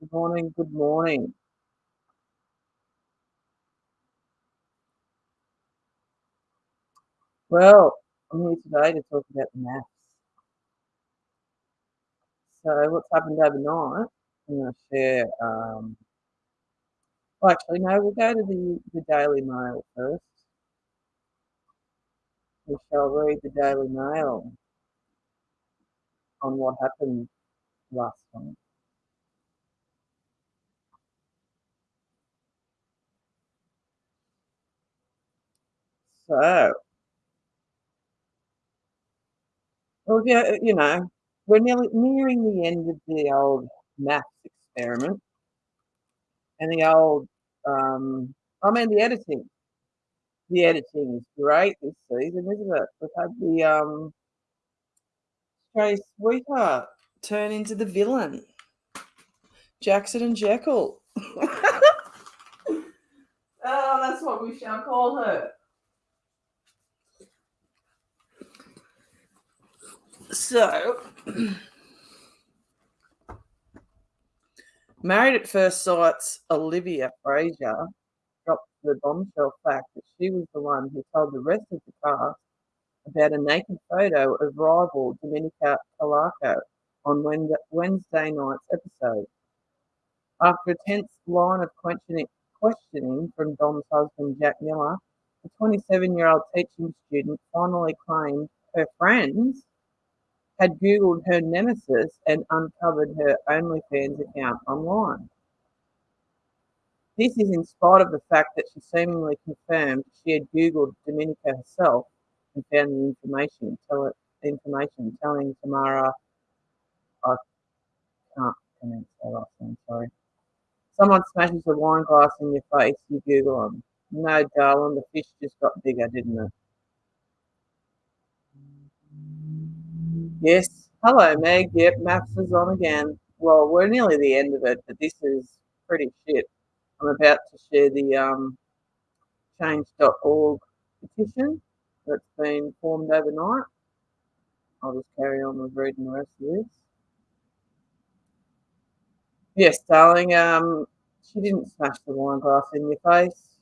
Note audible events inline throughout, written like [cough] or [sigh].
Good morning, good morning. Well, I'm here today to talk about the MAFS. So what's happened overnight, I'm going to share, um, well, actually, no, we'll go to the, the Daily Mail first. We shall read the Daily Mail on what happened last night. So, well, yeah, you know, we're nearly nearing the end of the old MAFS experiment and the old, um, I mean, the editing. The editing is great this season, isn't it? We've had the um, Stray Sweetheart turn into the villain, Jackson and Jekyll. [laughs] oh, that's what we shall call her. So, [clears throat] Married at First Sight's Olivia Frazer dropped the bombshell fact that she was the one who told the rest of the cast about a naked photo of rival Domenica Calarco on Wednesday night's episode. After a tense line of questioning, questioning from Dom's husband, Jack Miller, the 27 year old teaching student finally claimed her friends had Googled her nemesis and uncovered her OnlyFans account online. This is in spite of the fact that she seemingly confirmed she had Googled Domenica herself and found the information, tell information telling Tamara, I can't pronounce that last name, sorry. Someone smashes a wine glass in your face, you Google them. No, darling, the fish just got bigger, didn't it? Yes. Hello, Meg. Yep, MAFS is on again. Well, we're nearly the end of it, but this is pretty shit. I'm about to share the um, change.org petition that's been formed overnight. I'll just carry on with reading the rest of this. Yes, darling, um, she didn't smash the wine glass in your face.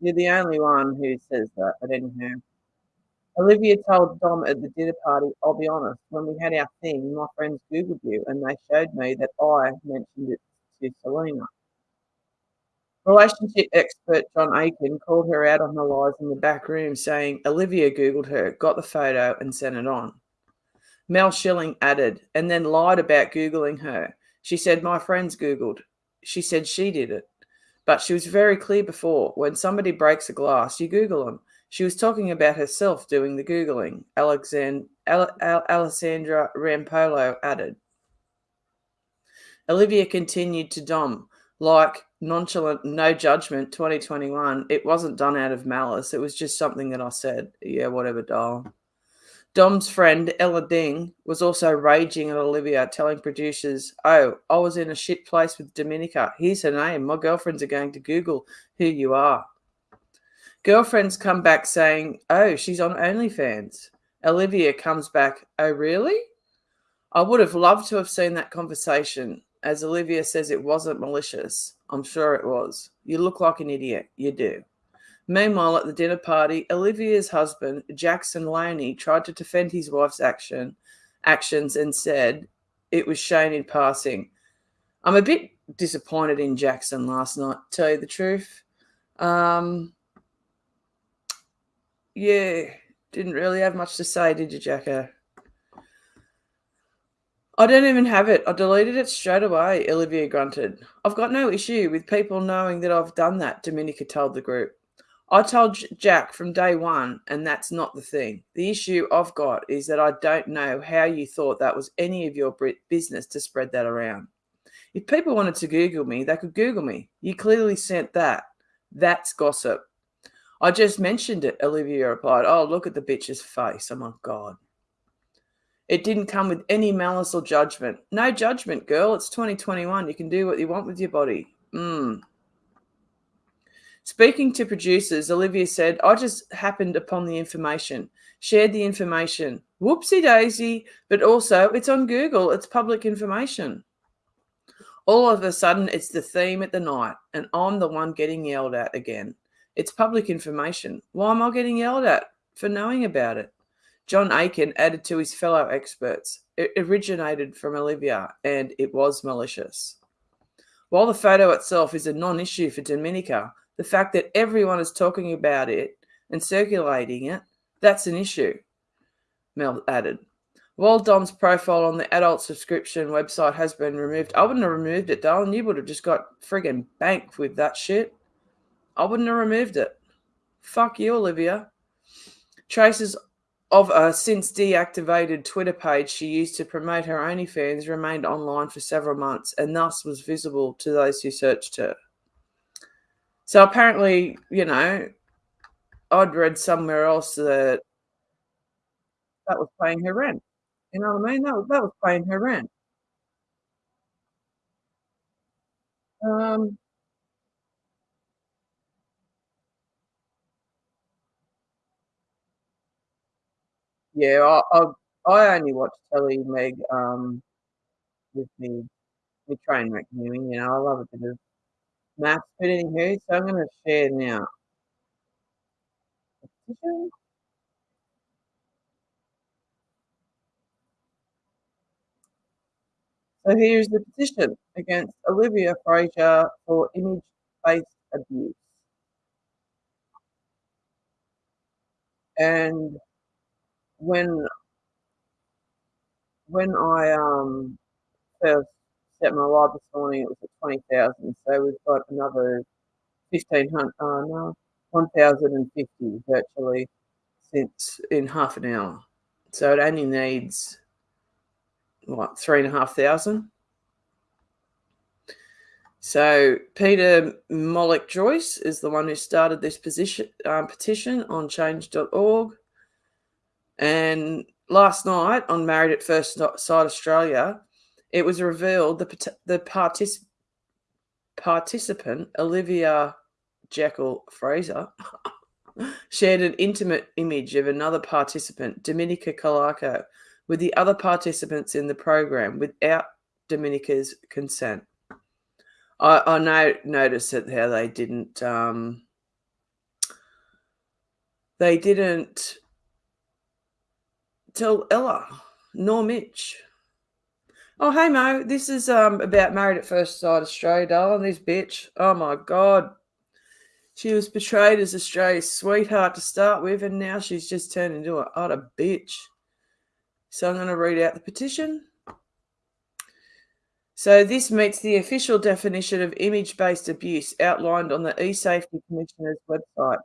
You're the only one who says that, but anyhow. Olivia told Dom at the dinner party, I'll be honest, when we had our thing, my friends Googled you and they showed me that I mentioned it to Selina. Relationship expert John Aiken called her out on the lies in the back room, saying Olivia Googled her, got the photo, and sent it on. Mel Schilling added, and then lied about Googling her. She said, My friends Googled. She said she did it. But she was very clear before when somebody breaks a glass, you Google them. She was talking about herself doing the Googling, Alexand- Al- Al- Alessandra Rampolla added. Olivia continued to Dom, like nonchalant, no judgment 2021. It wasn't done out of malice. It was just something that I said. Yeah, whatever, doll. Dom's friend Ella Ding was also raging at Olivia, telling producers, Oh, I was in a shit place with Domenica. Here's her name. My girlfriends are going to Google who you are. Girlfriends come back saying, Oh, she's on OnlyFans. Olivia comes back, Oh, really? I would have loved to have seen that conversation. As Olivia says, it wasn't malicious. I'm sure it was. You look like an idiot. You do. Meanwhile, at the dinner party, Olivia's husband, Jackson Lowney, tried to defend his wife's action actions and said it was shown in passing. I'm a bit disappointed in Jackson last night, tell you the truth. Um, yeah, didn't really have much to say, did you, Jacko? I don't even have it. I deleted it straight away, Olivia grunted. I've got no issue with people knowing that I've done that, Domenica told the group. I told Jack from day one, and that's not the thing. The issue I've got is that I don't know how you thought that was any of your business to spread that around. If people wanted to Google me, they could Google me. You clearly sent that. That's gossip. I just mentioned it, Olivia replied. Oh, look at the bitch's face. Oh my God. It didn't come with any malice or judgment. No judgment, girl. It's 2021. You can do what you want with your body. Mm. Speaking to producers, Olivia said, I just happened upon the information, shared the information. Whoopsie daisy, but also it's on Google, it's public information. All of a sudden, it's the theme at the night, and I'm the one getting yelled at again. It's public information. Why am I getting yelled at for knowing about it? John Aiken added to his fellow experts. It originated from Olivia and it was malicious. While the photo itself is a non issue for Domenica, the fact that everyone is talking about it and circulating it, that's an issue, Mel added. While Dom's profile on the adult subscription website has been removed, I wouldn't have removed it, darling. You would have just got friggin' banked with that shit. I wouldn't have removed it. Fuck you, Olivia. Traces of a since deactivated Twitter page she used to promote her OnlyFans remained online for several months and thus was visible to those who searched her. So apparently, you know, I'd read somewhere else that that was paying her rent. You know what I mean? That was, that was paying her rent. Um, yeah, I, I, I only watch telly, Meg, um, with me, me train wreck viewing. You know, I love a bit of MAFS, but anywho, so I'm going to share now. So here's the petition against Olivia Frazer for image-based abuse. And when when I um first set my live this morning, it was at twenty thousand. So we've got another fifteen hundred. Uh, no, one thousand and fifty virtually since in half an hour. So it only needs what three and a half thousand. So Peter Mollick Joyce is the one who started this position, um, petition on change.org. And last night on Married at First Sight Australia, it was revealed the the partic- participant Olivia Jekyll Frazer [laughs] shared an intimate image of another participant, Domenica Calarco, with the other participants in the program without Domenica's consent. I, I know, noticed that how they didn't um, they didn't tell Ella nor Mitch. Oh, hey Mo, this is um about Married at First Sight Australia, darling. This bitch. Oh my god. She was portrayed as Australia's sweetheart to start with, and now she's just turned into an utter bitch. So I'm going to read out the petition. So this meets the official definition of image-based abuse outlined on the eSafety Commissioner's website.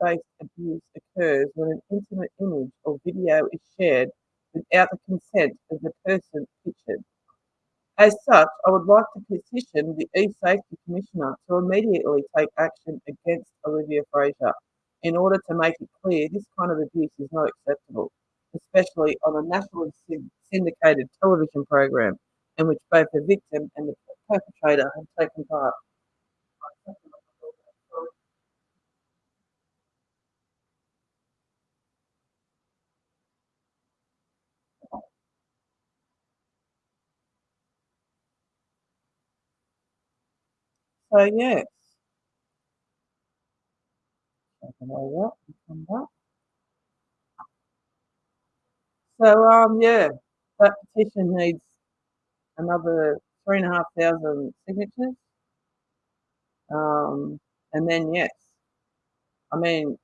Image-based abuse occurs when an intimate image or video is shared without the consent of the person pictured. As such, I would like to petition the eSafety Commissioner to immediately take action against Olivia Frazer in order to make it clear this kind of abuse is not acceptable especially on a nationally syndicated television program in which both the victim and the perpetrator have taken part. So yes. So um, yeah, that petition needs another three and a half thousand signatures. Um, and then yes, I mean,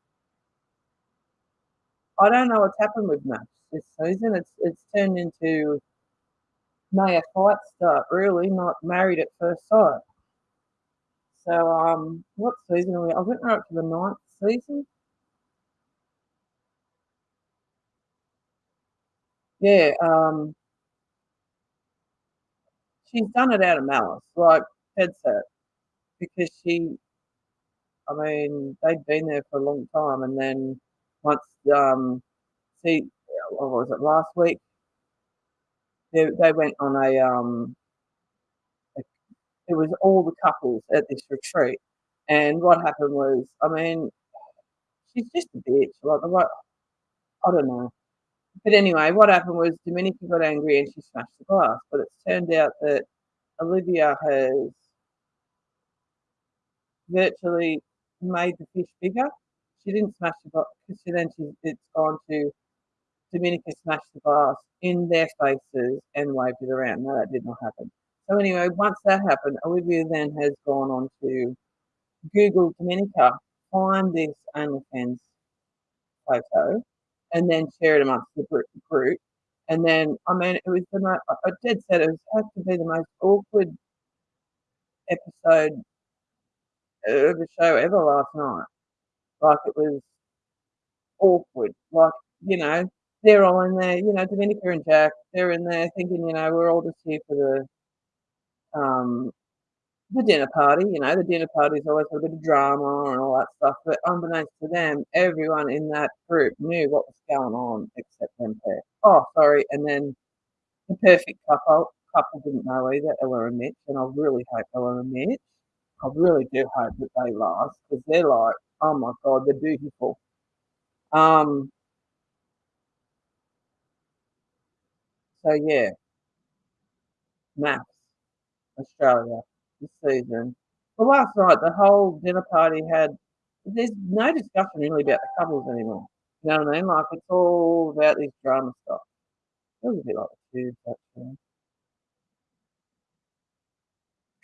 I don't know what's happened with Max this season. It's it's turned into may a fight start really, not married at first sight. So um, what season are we? I think we're up to the ninth season. Yeah, um she's done it out of malice, like Ted said, because she I mean, they'd been there for a long time, and then once, um, see, what was it, last week? They they went on a, um it was all the couples at this retreat, and what happened was, I mean, she's just a bitch, like, the I don't know. But anyway, what happened was Domenica got angry and she smashed the glass, but it's turned out that Olivia has virtually made the fish bigger. She didn't smash the glass because then she, it's gone to Domenica smashed the glass in their faces and waved it around. No, that did not happen. So anyway, once that happened, Olivia then has gone on to Google Domenica, find this OnlyFans photo, and then share it amongst the group. And then, I mean, it was the most, I did said it had to be the most awkward episode of the show ever last night. Like it was awkward. Like, you know, they're all in there, you know, Domenica and Jack, they're in there thinking, you know, we're all just here for the um the dinner party, you know, the dinner party's always a bit of drama and all that stuff. But unbeknownst to them, everyone in that group knew what was going on except them pair. Oh, sorry, and then the perfect couple couple didn't know either, Ella and Mitch, and I really hope Ella and Mitch, I really do hope that they last because they're like, oh my god, they're beautiful. Um, so yeah, MAFS Australia this season. Well, last night the whole dinner party had. There's no discussion really about the couples anymore. You know what I mean? Like it's all about this drama stuff. It was a bit like the tubes.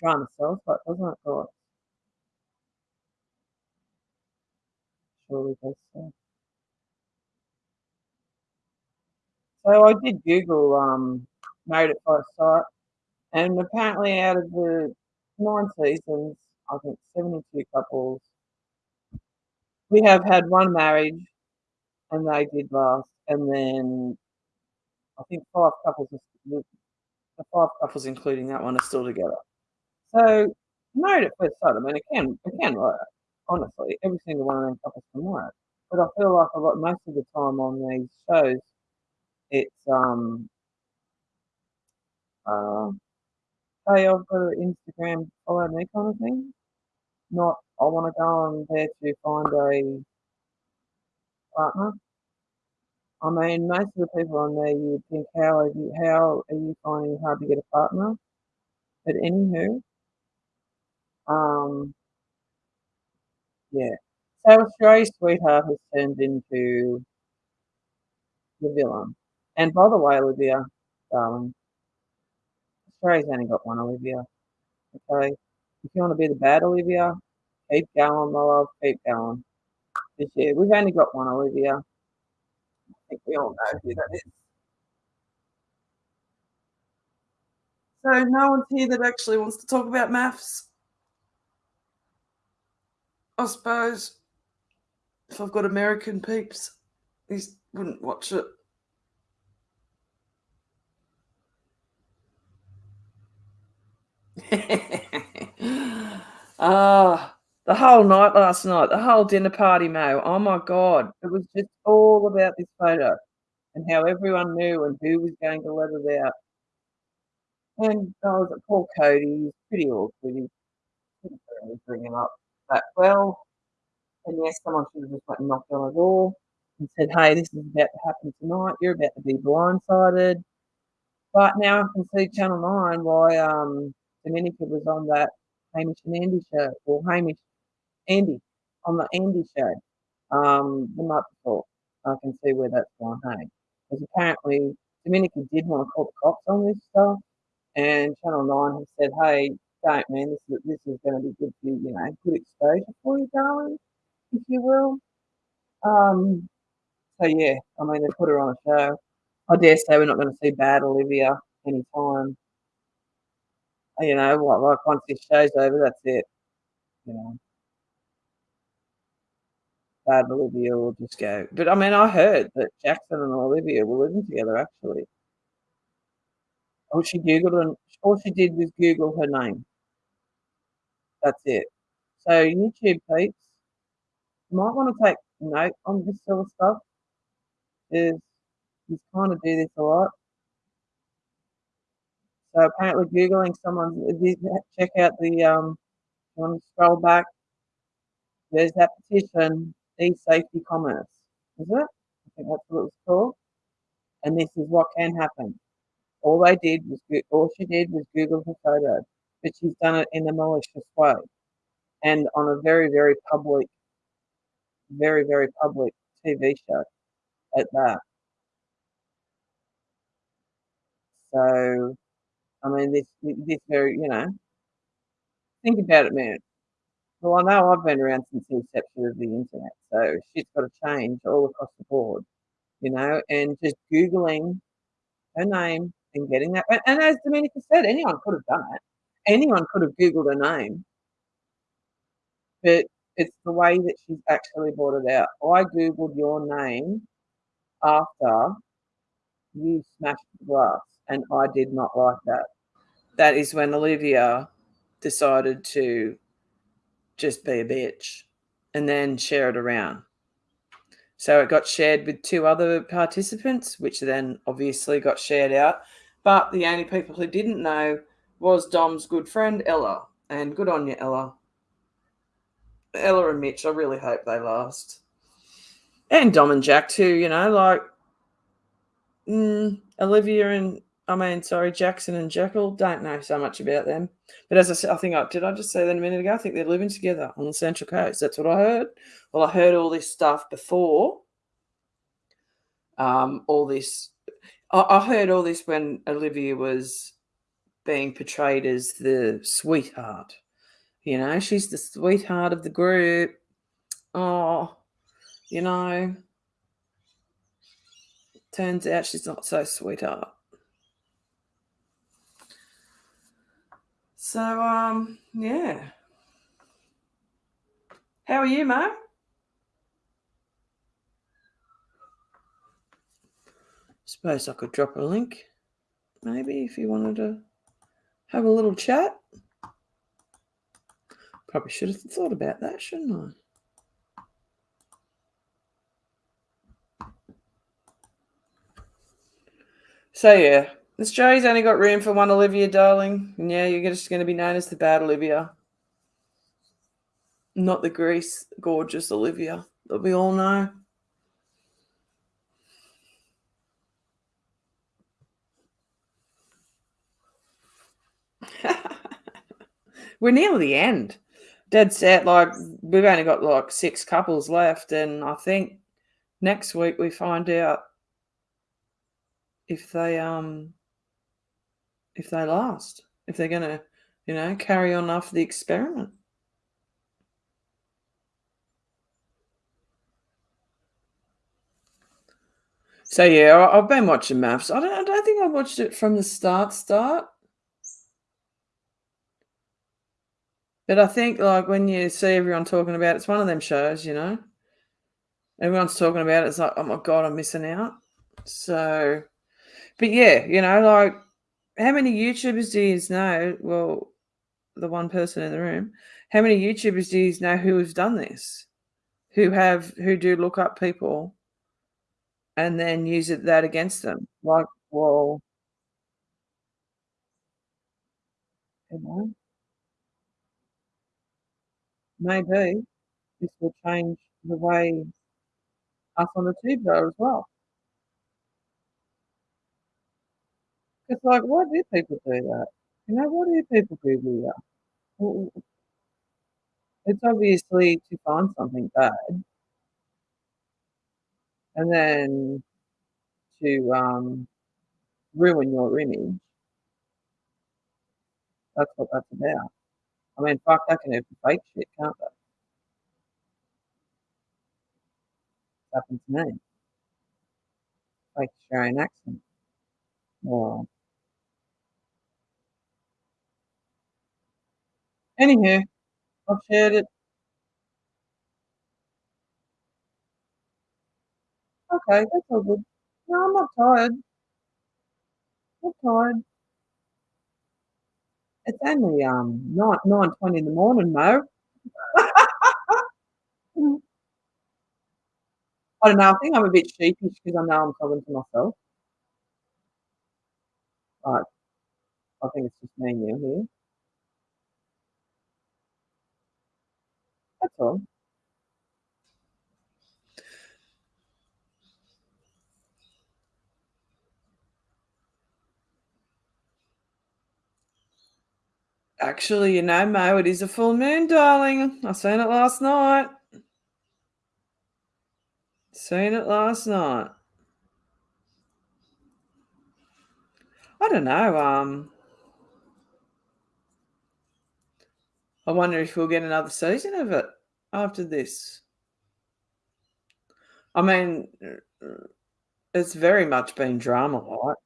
Drama sells, but doesn't it, guys? Surely does so. So I did Google um, Married at First Sight, and apparently out of the nine seasons, I think 72 couples, we have had one marriage, and they did last, and then I think five couples, the five couples including that one, are still together. So married at first sight, I mean, it can it can work. Honestly, every single one of them couples can work. But I feel like a lot most of the time on these shows, it's um uh hey I've got an Instagram follow me kind of thing. Not I want to go on there to find a partner. I mean, most of the people on there, you would think, how are you, how are you finding hard to get a partner? But anywho, um, yeah. So Australia's sweetheart has turned into the villain. And by the way, Olivia, darling, Australia's only got one Olivia. Okay? If you want to be the bad Olivia, keep going, my love, keep going. This year, we've only got one Olivia. I think we all know who that is. So no one's here that actually wants to talk about MAFS. I suppose if I've got American peeps, these wouldn't watch it. [laughs] Ah, the whole night last night, the whole dinner party, Mo. Oh my god, it was just all about this photo and how everyone knew and who was going to let it out. And I was at poor Cody, he's pretty awkward. He couldn't really bring him up that well. And yes, someone should have just and knocked on the door and said, Hey, this is about to happen tonight. You're about to be blindsided. But now I can see Channel 9 why um, Domenica was on that Hamish and Andy show, or Hamish Andy on the Andy show um, the night before. I can see where that's gone, hey. Because apparently Domenica did want to call the cops on this stuff, and Channel 9 has said, hey, don't, man, this is, this is going to be good for you, you know, good exposure for you, darling, if you will. Um, so, yeah, I mean, they put her on a show. I dare say we're not going to see bad Olivia anytime you know, what, like once this show's over, that's it. You know. Bad Olivia will just go. But I mean, I heard that Jackson and Olivia were living together actually. All she Googled and all she did was Google her name. That's it. So YouTube peeps, you might want to take note on this sort of stuff. Is you kind of do this a lot. So apparently Googling someone, check out the, um, want to scroll back, there's that petition, e-safety commerce, is it? I think that's what it was called. And this is what can happen. All they did was, all she did was Google her photo. but she's done it in a malicious way, and on a very, very public very, very public TV show at that. So, I mean, this this very you know think about it, man. Well, I know I've been around since the inception of the internet, so shit's gotta change all across the board, you know, and just Googling her name and getting that and as Domenica said, anyone could have done it. Anyone could have Googled her name. But it's the way that she's actually brought it out. I Googled your name after you smashed the glass, and I did not like that. That is when Olivia decided to just be a bitch and then share it around. So it got shared with two other participants, which then obviously got shared out. But the only people who didn't know was Dom's good friend Ella. And good on you, Ella. Ella and Mitch, I really hope they last. And Dom and Jack too, you know, like mm, Olivia and I mean, sorry, Jackson and Jekyll. Don't know so much about them, but as I said, I think I did. I just say that a minute ago. I think they're living together on the Central Coast. That's what I heard. Well, I heard all this stuff before. Um, all this, I, I heard all this when Olivia was being portrayed as the sweetheart you know, she's the sweetheart of the group. Oh, you know, turns out she's not so sweetheart. So, um, yeah. How are you, Mo? Suppose I could drop a link, maybe, if you wanted to have a little chat. Probably should have thought about that, shouldn't I? So yeah, Australia's only got room for one Olivia, darling. And yeah, you're just going to be known as the bad Olivia. Not the Grease gorgeous Olivia that we all know. [laughs] We're near the end dead set. Like we've only got like six couples left, and I think next week we find out if they um if they last, if they're gonna, you know, carry on after the experiment. So yeah, I've been watching MAFS. I don't, I don't think I watched it from the start. Start. But I think like when you see everyone talking about it, it's one of them shows, you know. Everyone's talking about it. It's like, oh my god, I'm missing out. So, but yeah, you know, like how many YouTubers do you know? Well, the one person in the room. How many YouTubers do you know who have done this? Who have who do look up people and then use it that against them? Like, well. Maybe this will change the way us on the tube go as well. It's like, why do people do that? You know, why do people Google that? Well, it's obviously to find something bad. And then to um, ruin your image. That's what that's about. I mean, fuck, that can even fake shit, can't they? happened to me. Like Australian accent. Or anywho, I've shared it. Okay, that's all good. No, I'm not tired. Not tired. It's only um nine nine twenty in the morning, Mo. [laughs] I don't know. I think I'm a bit sheepish because I know I'm talking to myself. But I think it's just me and you here. That's all. Actually, you know, Mo, it is a full moon, darling. I seen it last night. Seen it last night. I don't know. Um, I wonder if we'll get another season of it after this. I mean, it's very much been drama, like.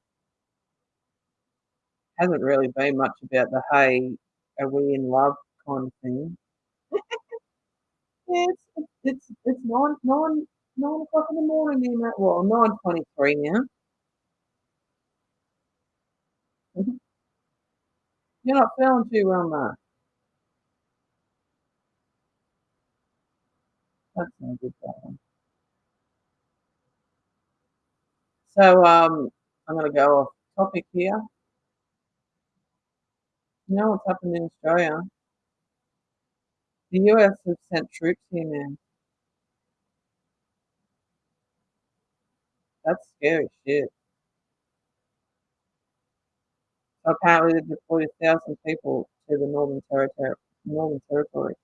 Hasn't really been much about the, "Hey, are we in love?" kind of thing. Yeah, [laughs] it's it's it's 9 9 9 o'clock in the morning here, mate. Well, 9:23 now. Mhm. [laughs] You're not feeling too well, mate? That's good. So, um, I'm gonna go off topic here. You know what's happened in Australia? The US have sent troops here now. That's scary shit. Apparently they deployed 1,000 people to the Northern Territory Northern Territory.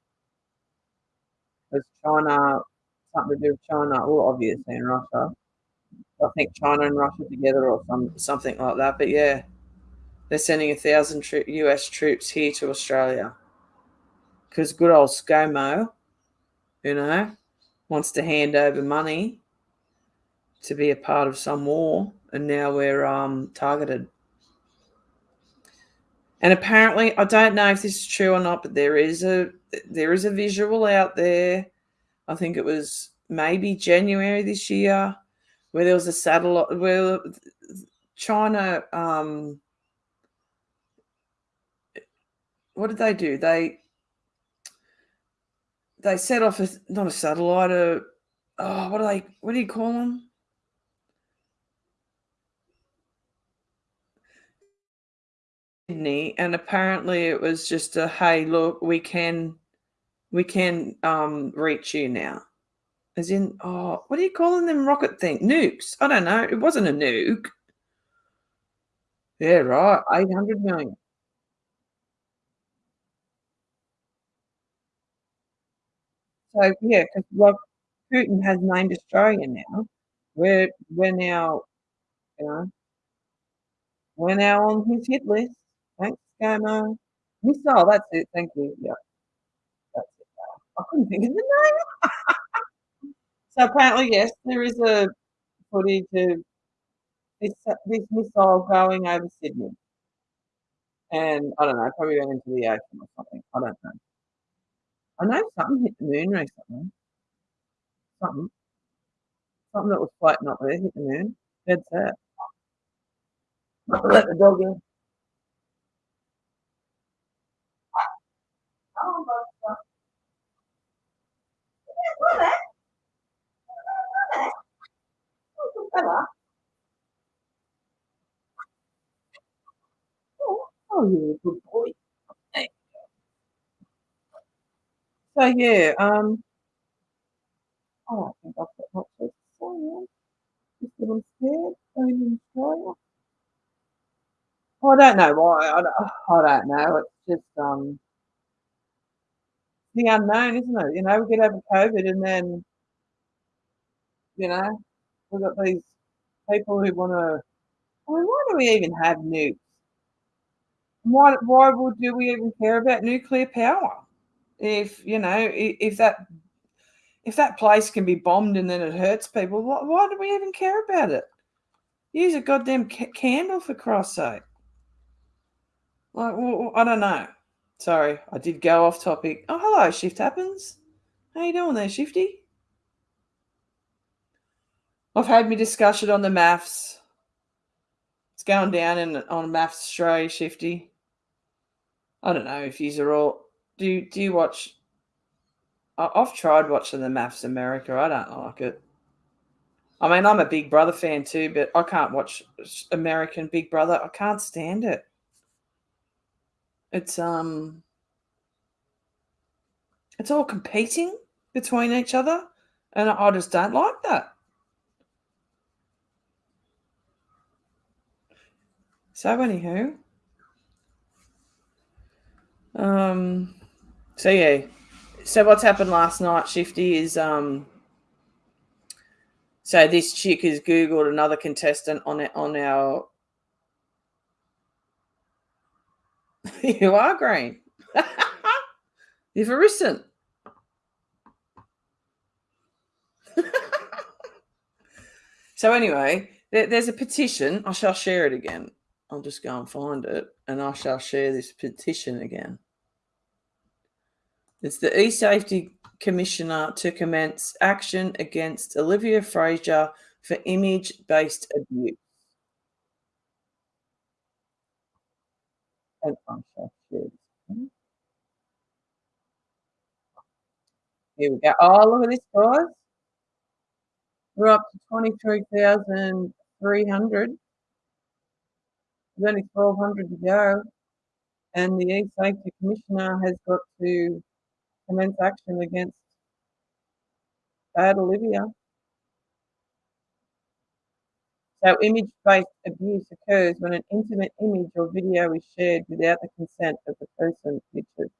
'Cause China something to do with China, well, obviously in Russia. I think China and Russia together or some something like that, but yeah. They're sending a 1,000 troo US troops here to Australia because good old ScoMo, you know, wants to hand over money to be a part of some war, and now we're, um, targeted. And apparently, I don't know if this is true or not, but there is a there is a visual out there. I think it was maybe January this year, where there was a satellite where China, um what did they do? They they set off a not a satellite, a oh, what do they what do you call them? Sydney, and apparently it was just a, "Hey, look, we can we can, um, reach you now." As in, oh, what are you calling them rocket thing? Nukes? I don't know. It wasn't a nuke. Yeah, right. 800,000,000. So, yeah, 'cause, like, Putin has named Australia now. We're we're now, you know we're now on his hit list. ScoMo. Missile, that's it, thank you, yeah. That's it. I couldn't think of the name. [laughs] So, apparently, yes, there is a footage of this, this missile going over Sydney. And I don't know, probably went into the ocean or something, I don't know. I know something hit the moon recently. Something. Something that was floating up there hit the moon. Dead set. Let the dog in. Oh, you're a good boy. There you. So, yeah, um Oh, I think I've got. Just scared, Australia. I don't know why, I don't I don't know, it's just, um the unknown, isn't it? You know, we get over COVID and then you know, we've got these people who wanna I mean, why do we even have nukes? Why why would do we even care about nuclear power? If, you know, i if that if that place can be bombed and then it hurts people, why why do we even care about it? Use a goddamn ca candle for Christ's sake. Like, I don't know. Sorry, I did go off topic. Oh, hello, Shift Happens. How you doing there, Shifty? I've had me discussion on the MAFS. It's going down in on MAFS Australia, Shifty. I don't know if yous are all do you do you watch I've tried watching the MAFS America, I don't like it. I mean, I'm a Big Brother fan too, but I can't watch American Big Brother, I can't stand it. It's, um it's all competing between each other, and I just don't like that. So, anywho Um, so yeah. So what's happened last night, Shifty, is um. So this chick has googled another contestant on it on our. [laughs] you are green. [laughs] Arisen. [laughs] so anyway, there, there's a petition. I shall share it again. I'll just go and find it, and I shall share this petition again. It's the e-safety commissioner to commence action against Olivia Frazer for image-based abuse. This. Here we go. Oh, look at this, guys. We're up to 23,300. There's only 1,200 to go. And the e-safety commissioner has got to commence action against bad Olivia. So image-based abuse occurs when an intimate image or video is shared without the consent of the person pictured.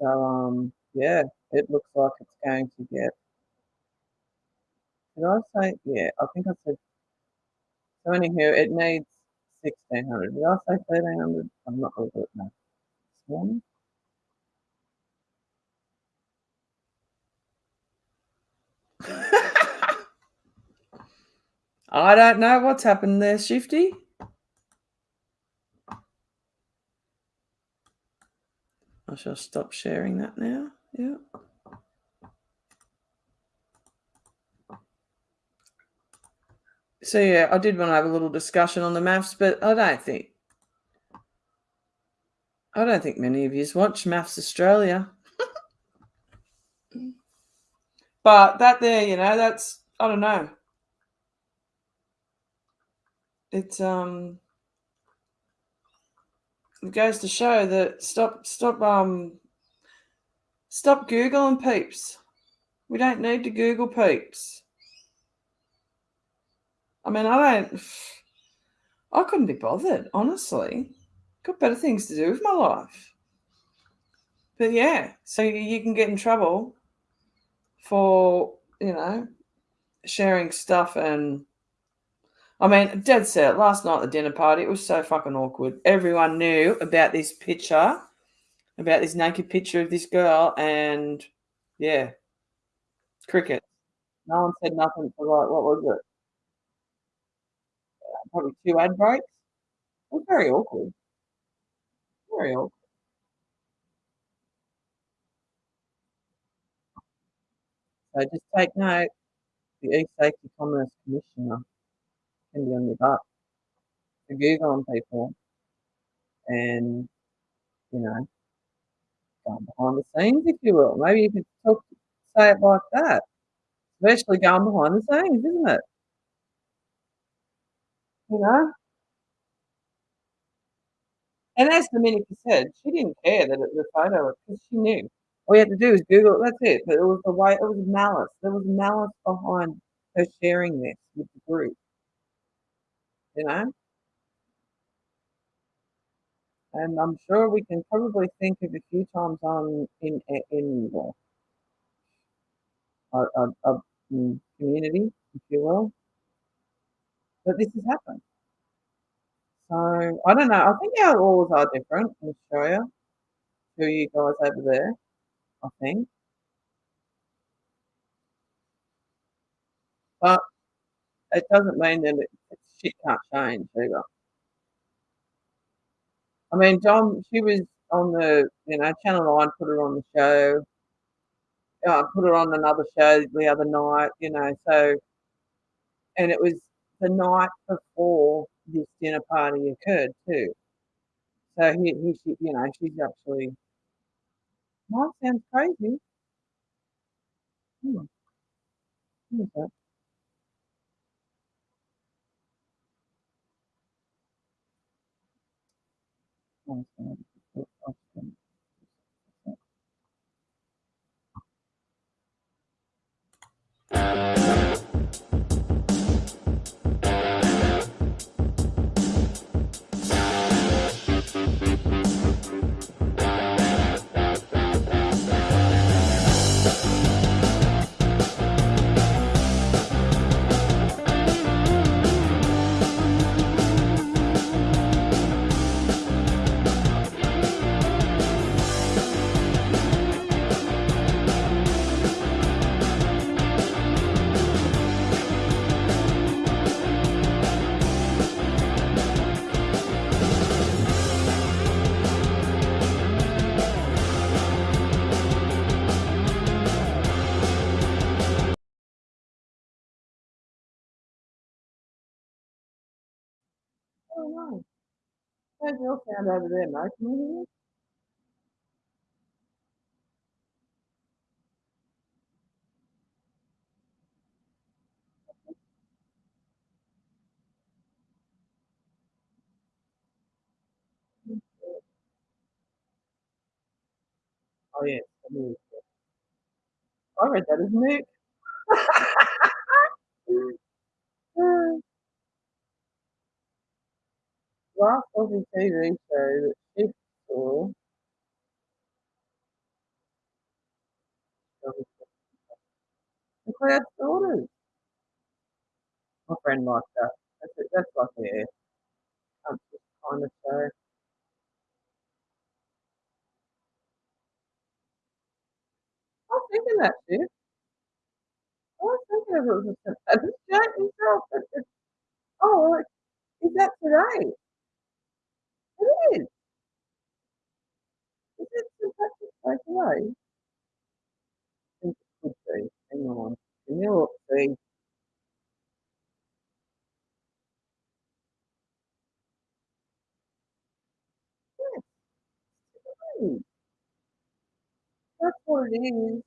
So, um, yeah, it looks like it's going to get. Did I say? Yeah, I think I said. So anywho, it needs sixteen hundred. Did I say thirteen hundred? I'm not really good enough. This I don't know what's happened there, Shifty. I shall stop sharing that now. Yeah. So yeah, I did want to have a little discussion on the MAFS, but I don't think I don't think many of you watch MAFS Australia. But that there, you know, that's I don't know. It's um it goes to show that stop stop um stop googling peeps. We don't need to google peeps. I mean i don't i couldn't be bothered honestly. Got better things to do with my life. But yeah so you can get in trouble for you know sharing stuff and I mean, dead set. Last night at the dinner party, it was so fucking awkward. Everyone knew about this picture, about this naked picture of this girl, and yeah, cricket. No one said nothing for like what was it? Probably two ad breaks. It was very awkward. Very awkward. So just take note. The East Safety Commerce Commissioner can be on your butt to Google on people and, you know, going behind the scenes, if you will. Maybe you could talk, say it like that. Especially going behind the scenes, isn't it? You know? And as Domenica said, she didn't care that it was a photo because she knew. All you had to do was Google that's it. But it was the way, it was malice. There was malice behind her sharing this with the group. You know? And I'm sure we can probably think of a few times on in in the our, our community, if you will, that this has happened. So I don't know. I think our laws are different in Australia to you guys over there. I but it doesn't mean that it, shit can't change either. I mean, Dom, she was on the, you know, Channel 9 put her on the show. I put her on another show the other night, you know, so, and it was the night before this dinner party occurred too. So he, he she, you know, she's actually, sound crazy. Hmm. Know. How's your sound mate? Can you? Oh, yeah. I read that as Nick. [laughs] [laughs] Last Aussie TV show that she saw McLeod's Daughters. My friend liked that. That's it. That's like yeah, um, kind of show. I was thinking that shit. I was thinking of it was a and this Jack himself. It's, it's, oh, well, is that today? It is. Is it St. Patrick's Day today? I think it could be. Hang on. Can you look, see? Yes. Today. That's what it is.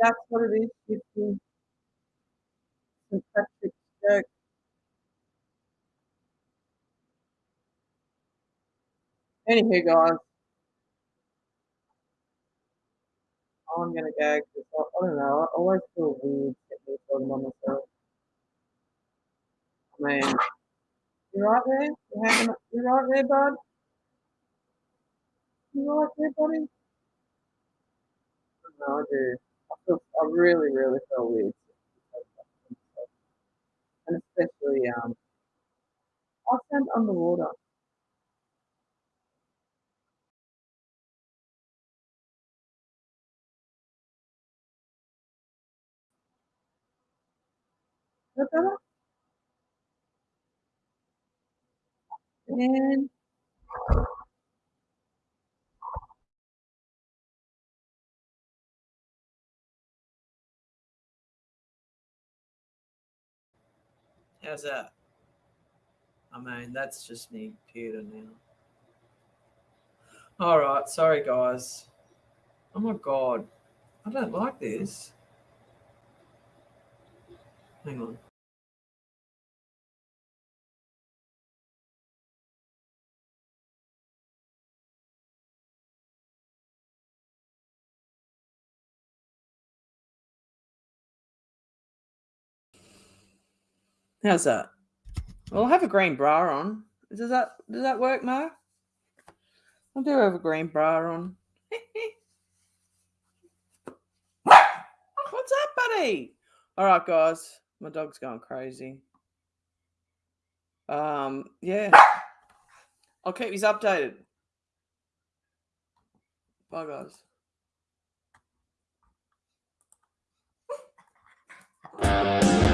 That's what it is. It's St. Patrick's Day. Anywho, guys. Oh, I'm gonna gag because I, I don't know. I always feel weird getting this on myself. Man, you right there? You hanging? You right there, bud? You right there, buddy? No, I. I feel. I really, really feel weird. And especially, um, I stand underwater. Is that better? And how's that? I mean, that's just me computer now. All right, sorry guys. Oh my god, I don't like this. Hang on. How's that? Well, I'll have a green bra on. Does that does that work, Mo? I do have a green bra on. [laughs] What's up, buddy? All right, guys. My dog's going crazy. Um, yeah. I'll keep you updated. Bye, guys. [laughs]